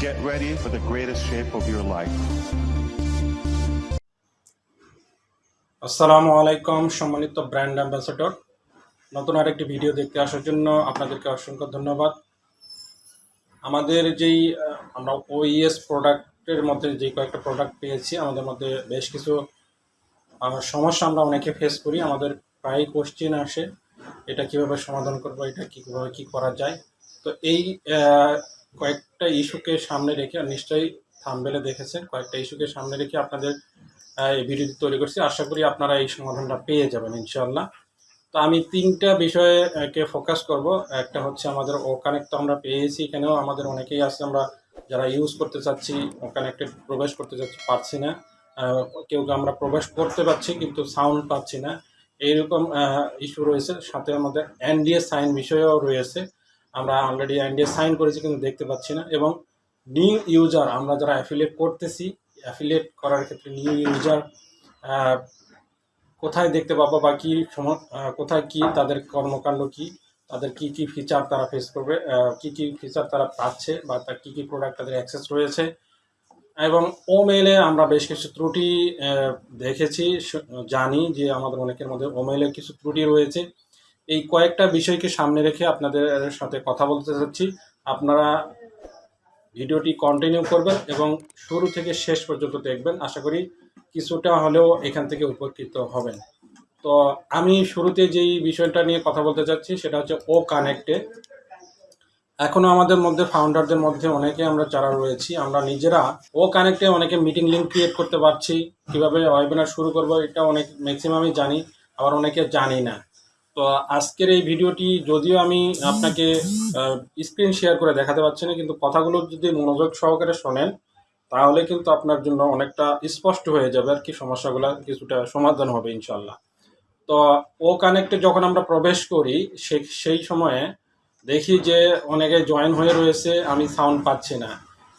Get ready for the greatest shape of your life. আসসালামু আলাইকুম, সম্মানিত ব্র্যান্ড অ্যাম্বাসেডর। নতুন আরেকটি ভিডিও দেখতে আসার জন্য আপনাদেরকে অসংখ্য ধন্যবাদ। আমাদের যেই আমরা ওইএস প্রোডাক্টের মধ্যে যে কয়েকটা প্রোডাক্ট পেয়েছি, আমাদের মধ্যে বেশ কিছু সমস্যা আমরা অনেকে ফেস করি। আমাদের প্রায় কোশ্চেন আসে, এটা কীভাবে সমাধান করব, এটা কীভাবে কী করা যায়? তো এই কয়েকটা ইস্যুকে সামনে রেখে নিশ্চয়ই থামবেলে দেখেছেন, কয়েকটা ইস্যুকে সামনে রেখে আপনাদের এই ভিডিওটি তৈরি করছি। আশা করি আপনারা এই সমাধানটা পেয়ে যাবেন ইনশাল্লাহ তো আমি তিনটা বিষয়ে ফোকাস করব। একটা হচ্ছে আমাদের ও কানেক্ট আমরা পেয়েছি এখানেও, আমাদের অনেকেই আছে, আমরা যারা ইউজ করতে চাচ্ছি ও কানেক্টেড প্রবেশ করতে চাচ্ছি, পারছি না। কেউ আমরা প্রবেশ করতে পারছি, কিন্তু সাউন্ড পাচ্ছি না। এইরকম ইস্যু রয়েছে। সাথে আমাদের এনডিএ সাইন বিষয়েও রয়েছে। আমরা অলরেডি এনডিএ সাইন করেছি কিন্তু দেখতে পাচ্ছি না। এবং নিউ ইউজার আমরা যারা অ্যাফিলিয়েট করতেছি অ্যাফিলিয়েট করার ক্ষেত্রে নিউ ইউজার কোথায় দেখতে পাবো বা কী কোথায় কি, তাদের কর্মকাণ্ড কি, তাদের কি কি ফিচার তারা ফেস করবে কি কি ফিচার তারা পাচ্ছে বা তার কী কী প্রোডাক্ট তাদের অ্যাক্সেস রয়েছে। এবং ও মেলে আমরা বেশ কিছু ত্রুটি দেখেছি জানি যে আমাদের অনেকের মধ্যে ও মেলে কিছু ত্রুটি রয়েছে। এই কয়েকটা বিষয়কে সামনে রেখে আপনাদের সাথে কথা বলতে চাচ্ছি আপনারা ভিডিওটি কন্টিনিউ করবেন এবং শুরু থেকে শেষ পর্যন্ত দেখবেন। আশা করি কিছুটা হলেও এখান থেকে উপকৃত হবেন। তো আমি শুরুতে যেই বিষয়টা নিয়ে কথা বলতে চাচ্ছি সেটা হচ্ছে ও কানেক্টে এখনও আমাদের মধ্যে ফাউন্ডারদের মধ্যে অনেকে আমরা যারা রয়েছি, আমরা নিজেরা ও কানেক্টে অনেকে মিটিং লিঙ্ক ক্রিয়েট করতে পারছি। কীভাবে ওয়েবিনার শুরু করব, এটা অনেক ম্যাক্সিমামই জানি, আবার অনেকে জানি না। তো আজকের এই ভিডিওটি যদিও আমি আপনাকে স্ক্রিন শেয়ার করে দেখাতে পারছি না, কিন্তু কথাগুলো যদি মনোযোগ সহকারে শোনেন, তাহলে কিন্তু আপনার জন্য অনেকটা স্পষ্ট হয়ে যাবে আর কি, সমস্যাগুলো কিছুটা সমাধান হবে ইনশাল্লাহ তো ও কানেক্টে যখন আমরা প্রবেশ করি সেই সময়ে দেখি যে অনেকে জয়েন হয়ে রয়েছে, আমি সাউন্ড পাচ্ছি না।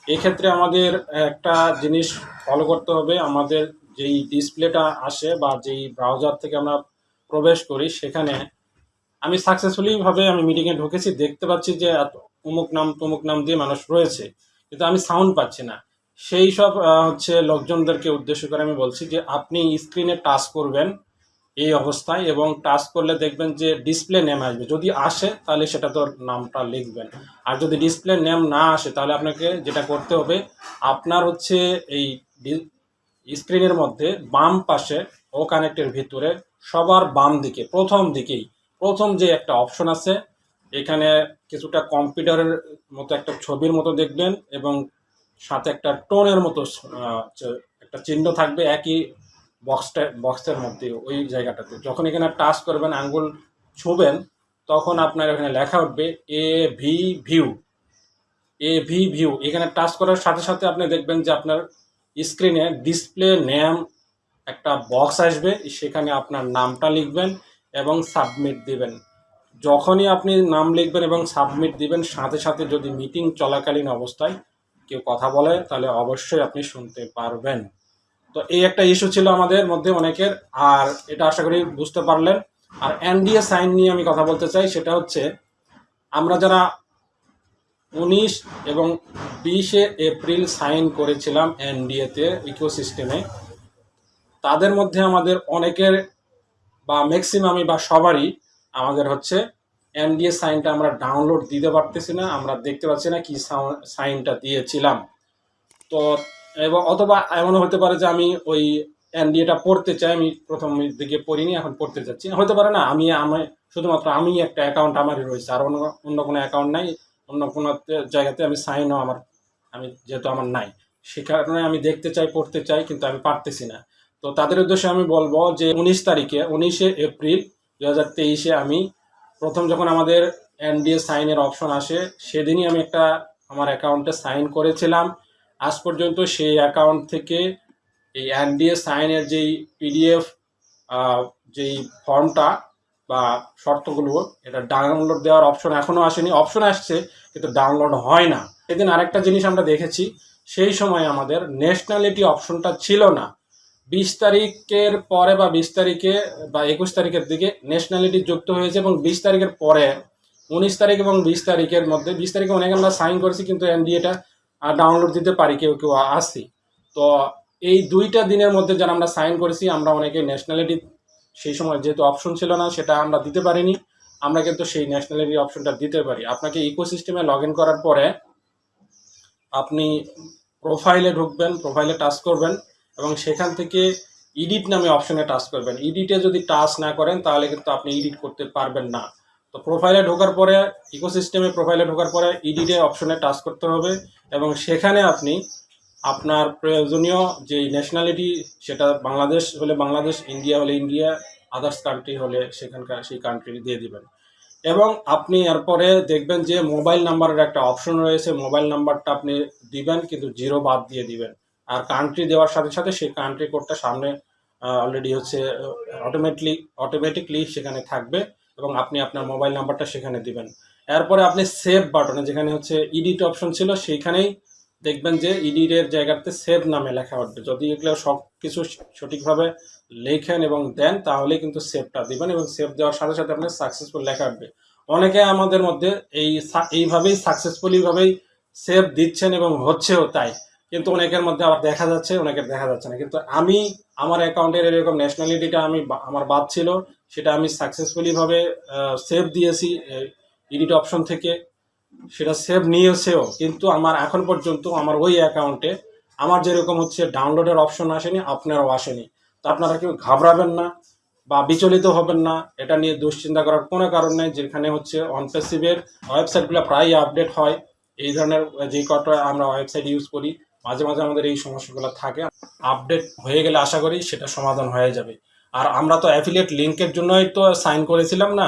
এক্ষেত্রে আমাদের একটা জিনিস ফলো করতে হবে, আমাদের যেই ডিসপ্লেটা আসে বা যেই ব্রাউজার থেকে আমরা প্রবেশ করি, সেখানে আমি সাকসেসফুলি ভাবে আমি মিটিংয়ে ঢুকেছি, দেখতে পাচ্ছি যে অমুক নাম তমুক নাম দিয়ে মানুষ রয়েছে, কিন্তু আমি সাউন্ড পাচ্ছি না। সেই সব হচ্ছে লোকজনদেরকে উদ্দেশ্য করে আমি বলছি যে আপনি স্ক্রিনে টাচ করবেন এই অবস্থায় এবং টাচ করলে দেখবেন যে ডিসপ্লে নেম আসবে। যদি আসে, তাহলে সেটা তো নামটা লিখবেন। আর যদি ডিসপ্লে নেম না আসে, তাহলে আপনাকে যেটা করতে হবে, আপনার হচ্ছে এই স্ক্রিনের মধ্যে বাম পাশে ও কানেক্টের ভিতরে সবার বাম দিকে, প্রথম দিকেই প্রথম যে একটা অপশন আছে, এখানে কিছুটা কম্পিউটারের মতো একটা ছবির মতো দেখবেন এবং সাথে একটা টোনের মতো একটা চিহ্ন থাকবে একই বক্সটা বক্সের মধ্যে ওই জায়গাটাতে। যখন এখানে টাচ করবেন, আঙ্গুল ছুবেন, তখন আপনার এখানে লেখা উঠবে A V view A V view এখানে টাচ করার সাথে সাথে আপনি দেখবেন যে আপনার স্ক্রিনে ডিসপ্লে নেম একটা বক্স আসবে, সেখানে আপনার নামটা লিখবেন। এবং সাবমিট দিবেন। যখনই আপনি নাম লিখবেন এবং সাবমিট দিবেন, সাথে সাথে যদি মিটিং চলাকালীন অবস্থায় কেউ কথা বলে, তাহলে অবশ্যই আপনি শুনতে পারবেন। তো এই একটা ইস্যু ছিল আমাদের মধ্যে অনেকের, আর এটা আশা করি বুঝতে পারলেন। আর এনডিএ সাইন নিয়ে আমি কথা বলতে চাই, সেটা হচ্ছে আমরা যারা উনিশ এবং বিশে এপ্রিল সাইন করেছিলাম এনডিএতে ইকোসিস্টেমে তাদের মধ্যে আমাদের অনেকের বা ম্যাক্সিমামই বা সবারই আমাদের হচ্ছে এনডিএ সাইনটা আমরা ডাউনলোড দিতে পারতেছি না, আমরা দেখতে পাচ্ছি না কি সাইনটা দিয়েছিলাম। তো, এবং অথবা এমনও হতে পারে যে আমি ওই এনডিএটা পড়তে চাই, আমি প্রথম দিকে পড়িনি, এখন পড়তে চাচ্ছি হতে পারে না, আমি আমি, শুধুমাত্র আমি একটা অ্যাকাউন্ট আমারই রয়েছে, আর অন্য অন্য কোনো অ্যাকাউন্ট নাই, অন্য কোনো জায়গাতে আমি সাইনও আমার, আমি যেহেতু আমার নাই। সে কারণে আমি দেখতে চাই, পড়তে চাই, কিন্তু আমি পারতেছি না। তো তাদের উদ্দেশ্যে আমি বলব যে উনিশ তারিখে, উনিশে এপ্রিল দু হাজার তেইশে আমি প্রথম যখন আমাদের এনডিএ সাইনের অপশন আসে, সেদিনই আমি একটা আমার অ্যাকাউন্টে সাইন করেছিলাম। আজ পর্যন্ত সেই অ্যাকাউন্ট থেকে এই এনডিএ সাইনের যেই পিডিএফ যেই ফর্মটা বা শর্তগুলো, এটা ডাউনলোড দেওয়ার অপশন এখনও আসেনি। অপশন আসছে, কিন্তু ডাউনলোড হয় না। সেদিন আরেকটা জিনিস আমরা দেখেছি, সেই সময় আমাদের ন্যাশনালিটি অপশনটা ছিল না। বিশ তারিখের পরে বা বিশ তারিখে বা একুশ তারিখের দিকে ন্যাশনালিটি যুক্ত হয়েছে এবং বিশ তারিখের পরে, উনিশ তারিখ এবং বিশ তারিখের মধ্যে, বিশ তারিখে অনেক আমরা সাইন করেছি কিন্তু এনডিএটা ডাউনলোড দিতে পারি, কেউ কেউ আসি। তো এই দুইটা দিনের মধ্যে যারা আমরা সাইন করেছি, আমরা অনেকে ন্যাশনালিটি সেই সময় যেহেতু অপশন ছিল না, সেটা আমরা দিতে পারিনি। আমরা কিন্তু সেই ন্যাশনালিটি অপশনটা দিতে পারি। আপনাকে ইকোসিস্টেমে লগ ইন করার পরে আপনি প্রোফাইলে ঢুকবেন প্রোফাইলে টাচ করবেন। এবং সেখান থেকে এডিট নামে অপশনে টাচ করবেন। এডিটে যদি টাচ না করেন, তাহলে কিন্তু আপনি এডিট করতে পারবেন না। তো প্রোফাইলে ঢোকার পরে ইকোসিস্টেমে প্রোফাইলে ঢোকার পরে এডিটে অপশনে টাচ করতে হবে এবং সেখানে আপনি আপনার প্রয়োজনীয় যে ন্যাশনালিটি সেটা বাংলাদেশ হলে বাংলাদেশ ইন্ডিয়া হলে ইন্ডিয়া আদার্স কান্ট্রি হলে সেখানকার, সেই কান্ট্রি দিয়ে দিবেন। এবং আপনি এরপরে দেখবেন যে মোবাইল নাম্বারের একটা অপশন রয়েছে। মোবাইল নাম্বারটা আপনি দিবেন, কিন্তু জিরো বাদ দিয়ে দিবেন। আর কান্ট্রি দেওয়ার সাথে সাথে সেই কান্ট্রি কোডটা সামনে অলরেডি হচ্ছে অটোমেটিকলি অটোমেটিকলি সেখানে থাকবে এবং আপনি আপনার মোবাইল নাম্বারটা সেখানে দিবেন। এরপরে আপনি সেভ বাটনে যেখানে হচ্ছে ইডিট অপশন ছিল সেইখানেই দেখবেন যে ইডিটের জায়গাতে সেভ নামে লেখা উঠবে। যদি এগুলো সব কিছু সঠিকভাবে লেখেন এবং দেন তাহলে কিন্তু সেভটা দিবেন এবং সেভ দেওয়ার সাথে সাথে আপনার সাকসেসফুল লেখা উঠবে। অনেকে আমাদের মধ্যে এই এইভাবেই সাকসেসফুলি ভাবেই সেভ দিচ্ছেন এবং হচ্ছেও তাই। কিন্তু অনেকের মধ্যে আবার দেখা যাচ্ছে, অনেকের দেখা যাচ্ছে না। কিন্তু আমি, আমার অ্যাকাউন্টের এরকম ন্যাশনালিটিটা আমি আমার বাদ ছিল, সেটা আমি সাকসেসফুলি ভাবে সেভ দিয়েছি এডিট অপশন থেকে। সেটা সেভ নিয়েছেও, কিন্তু আমার এখন পর্যন্ত আমার ওই অ্যাকাউন্টে আমার যেরকম হচ্ছে ডাউনলোডের অপশন আসেনি, আপনারও আসেনি। তো আপনারা কেউ ঘাবড়াবেন না বা বিচলিত হবেন না, এটা নিয়ে দুশ্চিন্তা করার কোনো কারণ নেই, যেখানে হচ্ছে অনপেসিভের ওয়েবসাইটগুলো প্রায়ই আপডেট হয়। এই ধরনের যে কটা আমরা ওয়েবসাইট ইউজ করি মাঝে মাঝে আমাদের এই সমস্যাগুলো থাকে। আপডেট হয়ে গেলে আশা করি সেটা সমাধান হয়ে যাবে। আর আমরা তো অ্যাফিলিয়েট লিঙ্কের জন্যই তো সাইন করেছিলাম না।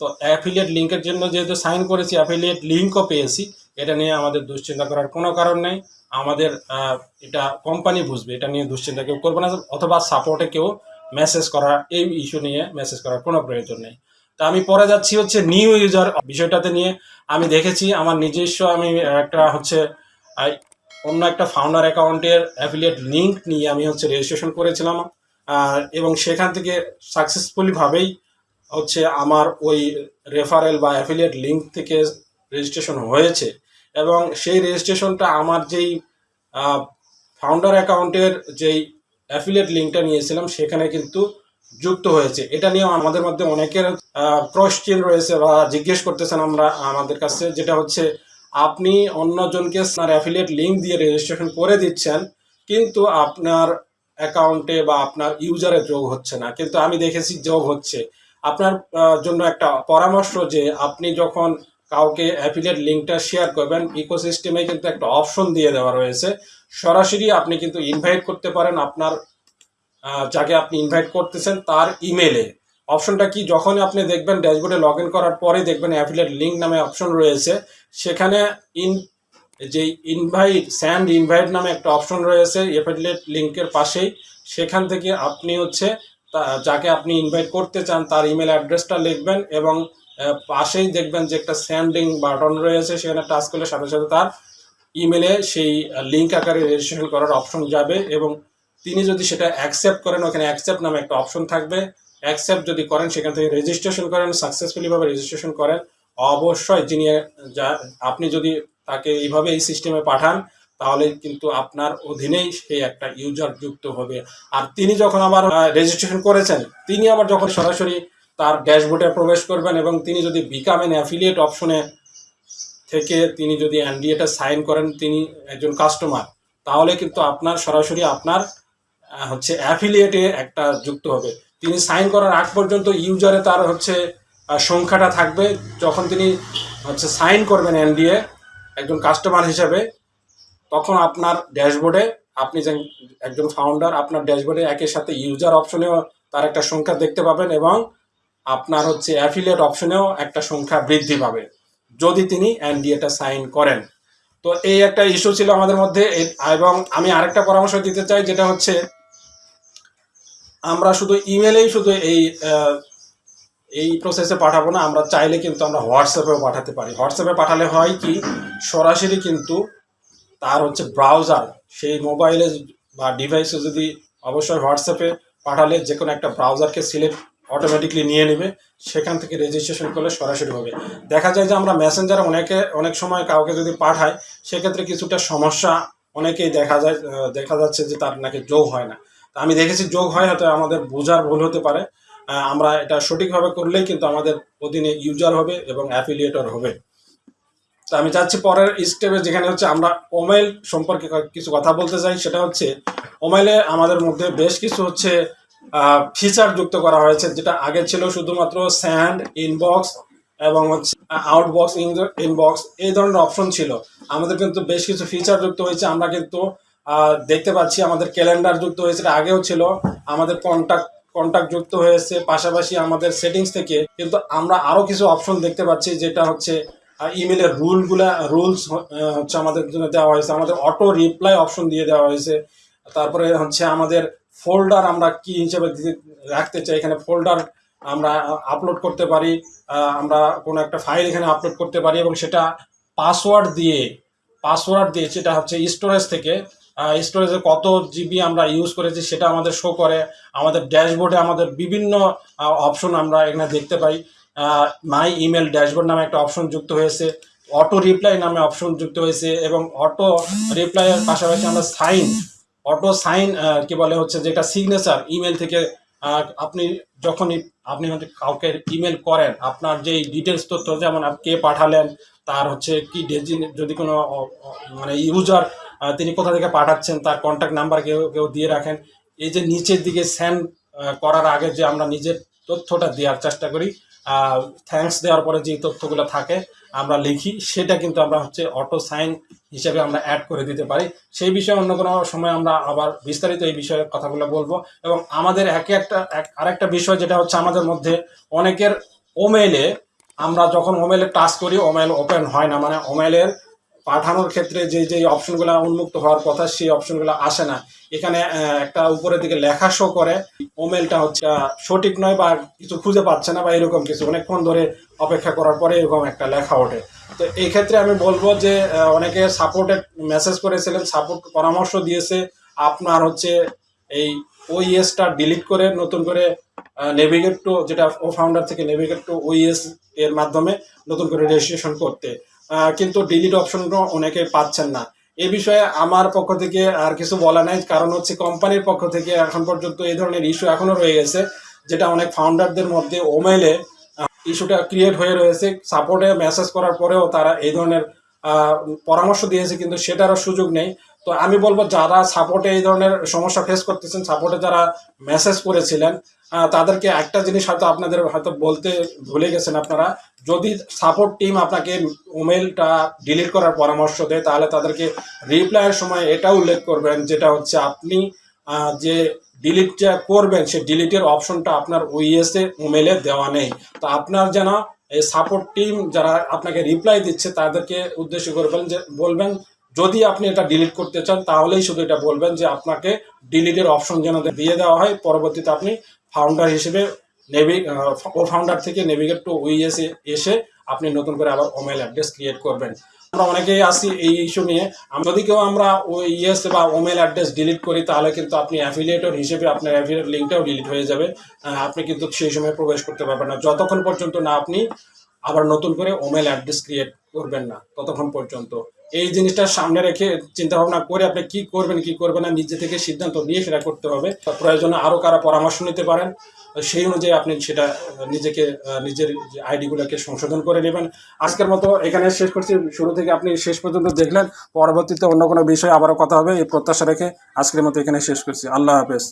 তো অ্যাফিলিয়েট লিঙ্কের জন্য যেহেতু সাইন করেছি অ্যাফিলিয়েট লিঙ্কও পেয়েছি, এটা নিয়ে আমাদের দুশ্চিন্তা করার কোনো কারণ নেই। আমাদের এটা কোম্পানি বুঝবে, এটা নিয়ে দুশ্চিন্তা কেউ করবে না, অথবা সাপোর্টে কেউ মেসেজ করা এই ইস্যু নিয়ে মেসেজ করার কোনো প্রয়োজন নেই। তা আমি পরে যাচ্ছি হচ্ছে নিউ ইউজার বিষয়টাতে নিয়ে। আমি দেখেছি, আমার নিজস্ব আমি একটা হচ্ছে অন্য একটা ফাউন্ডার অ্যাকাউন্টের অ্যাফিলিয়েট লিঙ্ক নিয়ে আমি হচ্ছে রেজিস্ট্রেশন করেছিলাম। এবং সেখান থেকে সাকসেসফুলিভাবেই হচ্ছে আমার ওই রেফারেল বা অ্যাফিলিয়েট লিঙ্ক থেকে রেজিস্ট্রেশন হয়েছে। এবং সেই রেজিস্ট্রেশনটা আমার যেই ফাউন্ডার অ্যাকাউন্টের যেই অ্যাফিলিয়েট লিঙ্কটা নিয়েছিলাম, সেখানে কিন্তু যুক্ত হয়েছে। এটা নিয়েও আমাদের মধ্যে অনেকের কোশ্চেন রয়েছে বা জিজ্ঞেস করতেছেন আমরা আমাদের কাছে, যেটা হচ্ছে আপনি অন্যজনকে আপনার অ্যাফিলিয়েট লিঙ্ক দিয়ে রেজিস্ট্রেশন করে দিচ্ছেন, কিন্তু আপনার অ্যাকাউন্টে বা আপনার ইউজারে যোগ হচ্ছে না। কিন্তু আমি দেখেছি যোগ হচ্ছে। আপনার জন্য একটা পরামর্শ যে আপনি যখন কাউকে অ্যাফিলিয়েট লিঙ্কটা শেয়ার করবেন ইকোসিস্টেমে কিন্তু একটা অপশন দিয়ে দেওয়া রয়েছে। সরাসরি আপনি কিন্তু ইনভাইট করতে পারেন আপনার যাকে আপনি ইনভাইট করতেছেন তার ইমেলে অপশনটা কি? যখনই আপনি দেখবেন ড্যাশবোর্ডে লগ করার পরে দেখবেন অ্যাফিলেট লিঙ্ক নামে অপশন রয়েছে। সেখানে ইন, যে ইনভাইট, স্যান্ড ইনভাইট নামে একটা অপশন রয়েছে অ্যাফিলিয়েট লিঙ্কের পাশেই। সেখান থেকে আপনি হচ্ছে যাকে আপনি ইনভাইট করতে চান তার ইমেল অ্যাড্রেসটা লিখবেন এবং পাশেই দেখবেন যে একটা স্যান্ডিং বাটন রয়েছে, সেখানে টাচ করলে সাথে সাথে তার ইমেলে সেই লিঙ্ক আকারে রেজিস্ট্রেশন করার অপশন যাবে এবং তিনি যদি সেটা অ্যাকসেপ্ট করেন, ওখানে অ্যাকসেপ্ট নামে একটা অপশন থাকবে। অ্যাকসেপ্ট যদি করেন, সেখান থেকে রেজিস্ট্রেশন করেন সাকসেসফুলি ভাবে রেজিস্ট্রেশন করেন, অবশ্যই যিনি, যা, আপনি যদি তাকে এইভাবে এই সিস্টেমে পাঠান, তাহলে কিন্তু আপনার অধীনেই সেই একটা ইউজার যুক্ত হবে। আর তিনি যখন আবার রেজিস্ট্রেশন করেছেন, তিনি আবার যখন সরাসরি তার ড্যাশবোর্ডে প্রবেশ করবেন এবং তিনি যদি বিকাম এন অ্যাফিলিয়েট অপশনে থেকে তিনি যদি এনডিএটা সাইন করেন, তিনি একজন কাস্টমার তাহলে কিন্তু আপনার সরাসরি আপনার হচ্ছে অ্যাফিলিয়েটে একটা যুক্ত হবে। তিনি সাইন করার আগ পর্যন্ত ইউজারে তার হচ্ছে সংখ্যাটা থাকবে। যখন তিনি হচ্ছে সাইন করবেন এনডিএ, একজন কাস্টমার হিসাবে, তখন আপনার ড্যাশবোর্ডে আপনি যে একজন ফাউন্ডার আপনার ড্যাশবোর্ডে একের সাথে ইউজার অপশনেও তার একটা সংখ্যা দেখতে পাবেন এবং আপনার হচ্ছে অ্যাফিলিয়েট অপশনেও একটা সংখ্যা বৃদ্ধি পাবে, যদি তিনি এনডিএটা সাইন করেন। তো এই একটা ইস্যু ছিল আমাদের মধ্যে। এবং আমি আরেকটা পরামর্শ দিতে চাই, যেটা হচ্ছে আমরা শুধু ইমেলেই শুধু এই এই প্রসেসে পাঠাবো না, আমরা চাইলে কিন্তু আমরা হোয়াটসঅ্যাপেও পাঠাতে পারি। হোয়াটসঅ্যাপে পাঠালে হয় কি, সরাসরি কিন্তু তার হচ্ছে ব্রাউজার সেই মোবাইলে বা ডিভাইসে যদি অবশ্যই হোয়াটসঅ্যাপে পাঠালে যে কোনো একটা ব্রাউজারকে সিলেক্ট অটোমেটিকলি নিয়ে নেবে, সেখান থেকে রেজিস্ট্রেশন করলে সরাসরি হবে। দেখা যায় যে আমরা মেসেঞ্জারে অনেকে, অনেক সময় কাউকে যদি পাঠাই, সেক্ষেত্রে কিছুটা সমস্যা অনেকেই দেখা যায় দেখা যাচ্ছে যে তার নাকি যোগ হয় না। আমি দেখেছি যোগ হয় হয়তো আমাদের বোঝার ভুল হতে পারে। আমরা এটা সঠিকভাবে করলেই কিন্তু আমাদের অধীনে ইউজার হবে এবং অ্যাফিলিয়েটর হবে। তো আমি চাচ্ছি পরের স্টেপে যেখানে হচ্ছে আমরা ওমাইল সম্পর্কে কিছু কথা বলতে চাই, সেটা হচ্ছে ওমাইলে আমাদের মধ্যে বেশ কিছু হচ্ছে ফিচার যুক্ত করা হয়েছে, যেটা আগে ছিল শুধুমাত্র স্যান্ড ইনবক্স এবং হচ্ছে আউটবক্স ইনবক্স এই ধরনের অপশন ছিল। আমাদের কিন্তু বেশ কিছু ফিচার যুক্ত হয়েছে, আমরা কিন্তু দেখতে পাচ্ছি আমাদের ক্যালেন্ডার যুক্ত হয়েছে আগেও ছিল। আমাদের কন্ট্যাক্ট কন্ট্যাক্ট যুক্ত হয়েছে। পাশাপাশি আমাদের সেটিংস থেকে কিন্তু আমরা আরও কিছু অপশন দেখতে পাচ্ছি, যেটা হচ্ছে ইমেলের রুলগুলা রুলস হচ্ছে আমাদের জন্য দেওয়া হয়েছে। আমাদের অটো রিপ্লাই অপশন দিয়ে দেওয়া হয়েছে। তারপরে হচ্ছে আমাদের ফোল্ডার আমরা কি হিসেবে রাখতে চাই, এখানে ফোল্ডার আমরা আপলোড করতে পারি আমরা কোনো একটা ফাইল এখানে আপলোড করতে পারি এবং সেটা পাসওয়ার্ড দিয়ে পাসওয়ার্ড দিয়ে সেটা হচ্ছে স্টোরেজ থেকে স্টোরেজে কত জিবি আমরা ইউজ করেছি সেটা আমাদের শো করে। আমাদের ড্যাশবোর্ডে আমাদের বিভিন্ন অপশন আমরা এখানে দেখতে পাই। মাই ইমেল ড্যাশবোর্ড নামে একটা অপশন যুক্ত হয়েছে। অটো রিপ্লাই নামে অপশন যুক্ত হয়েছে এবং অটো রিপ্লাইয়ের পাশাপাশি আমরা সাইন অটো সাইন কি বলে হচ্ছে যেটা সিগনেচার ইমেল থেকে আপনি যখনই আপনি হচ্ছে কাউকে ইমেল করেন, আপনার যেই ডিটেলস তথ্য যেমন আপ- কে পাঠালেন, তার হচ্ছে কি যদি কোনো মানে ইউজার তিনি কোথা থেকে পাঠাচ্ছেন, তার কন্ট্যাক্ট নাম্বার কেউ কেউ দিয়ে রাখেন। এই যে নিচের দিকে সেন্ড করার আগে যে আমরা নিজের তথ্যটা দেওয়ার চেষ্টা করি থ্যাঙ্কস দেওয়ার পরে যে তথ্যগুলো থাকে, আমরা লিখি। সেটা কিন্তু আমরা হচ্ছে অটো সাইন হিসেবে আমরা অ্যাড করে দিতে পারি। সেই বিষয়ে অন্য কোনো সময় আমরা আবার বিস্তারিত এই বিষয়ে কথাগুলো বলব। এবং আমাদের একে একটা, এক- আরেকটা বিষয় যেটা হচ্ছে আমাদের মধ্যে অনেকের ওমেলে আমরা যখন ওমেলে টাচ করি ওমেল ওপেন হয় না। মানে ওমেলের পাঠানোর ক্ষেত্রে যে যে অপশনগুলো উন্মুক্ত হওয়ার কথা সেই অপশনগুলো আসে না। এখানে একটা উপরের দিকে লেখা শো করে। ওমেলটা হচ্ছে সঠিক নয় বা কিছু খুঁজে পাচ্ছে না বা এরকম কিছু। অনেকক্ষণ ধরে অপেক্ষা করার পরে এরকম একটা লেখা ওঠে। তো এই ক্ষেত্রে আমি বলব যে অনেকে সাপোর্টে মেসেজ করেছিলেন সাপোর্ট পরামর্শ দিয়েছে। আপনার হচ্ছে এই ওইএসটা ডিলিট করে নতুন করে নেভিগেট টু যেটা ও ফাউন্ডার থেকে নেভিগেট টু ওইএস এর মাধ্যমে নতুন করে রেজিস্ট্রেশন করতে। কিন্তু ডিলিট অপশনটা অনেকে পাচ্ছেন না। এ বিষয়ে আমার পক্ষ থেকে আর কিছু বলা নাই, কারণ হচ্ছে কোম্পানির পক্ষ থেকে এখন পর্যন্ত এই ধরনের ইস্যু এখনও রয়ে গেছে, যেটা অনেক ফাউন্ডারদের মধ্যে ওমেলে ইস্যুটা ক্রিয়েট হয়ে রয়েছে। সাপোর্টে মেসেজ করার পরেও তারা এই ধরনের পরামর্শ দিয়েছে, কিন্তু সেটারও সুযোগ নেই। তো আমি বলব যারা সাপোর্টে এই ধরনের সমস্যা ফেস করতেছেন সাপোর্টে যারা মেসেজ করেছিলেন তাদেরকে একটা জিনিস হয়তো আপনাদের হয়তো বলতে ভুলে গেছেন আপনারা, যদি সাপোর্ট টিম আপনাকে ইমেলটা ডিলিট করার পরামর্শ দেয়, তাহলে তাদেরকে রিপ্লাইয়ের সময় এটা উল্লেখ করবেন, যেটা হচ্ছে আপনি যে ডিলিটটা করবেন, সেই ডিলিটের অপশনটা আপনার ওইএসে ইমেলে দেওয়া নেই। তো আপনার যেন এই সাপোর্ট টিম যারা আপনাকে রিপ্লাই দিচ্ছে, তাদেরকে উদ্দেশ্য করবেন যে, বলবেন যদি আপনি এটা ডিলিট করতে চান, তাহলেই শুধু এটা বলবেন যে আপনাকে ডিলিটের অপশন যেন দিয়ে দেওয়া হয়। পরবর্তীতে আপনি ফাউন্ডার হিসেবে নেভি ও ফাউন্ডার থেকে নেভিগেট টু ওইএস এসে আপনি নতুন করে আবার ওমেল অ্যাড্রেস ক্রিয়েট করবেন। আমরা অনেকেই আসি এই ইস্যু নিয়ে। যদি কেউ আমরা ওই ইএস বা ওমেল অ্যাড্রেস ডিলিট করি, তাহলে কিন্তু আপনি অ্যাফিলিয়েটর হিসেবে আপনার অ্যাফিলিয়েট লিঙ্কটাও ডিলিট হয়ে যাবে। আপনি কিন্তু সেই সময় প্রবেশ করতে পারবেন না। যতক্ষণ পর্যন্ত না আপনি আবার নতুন করে ওমেল অ্যাড্রেস ক্রিয়েট করবেন না, ততক্ষণ পর্যন্ত। এই জিনিসটা সামনে রেখে চিন্তা ভাবনা করে আপনি কি করবেন কি করবেন না, নিজে থেকে সিদ্ধান্ত নিয়ে সেটা করতে হবে। প্রয়োজনে আরও কারা পরামর্শ নিতে পারেন। সেই অনুযায়ী আপনি সেটা নিজেকে নিজের আইডিগুলোকে সংশোধন করে নেবেন। আজকের মতো এখানে শেষ করছি। শুরু থেকে আপনি শেষ পর্যন্ত দেখলেন। পরবর্তীতে অন্য কোনো বিষয়ে আবারও কথা হবে, এই প্রত্যাশা রেখে আজকের মতো এখানে শেষ করছি। আল্লাহ হাফেজ।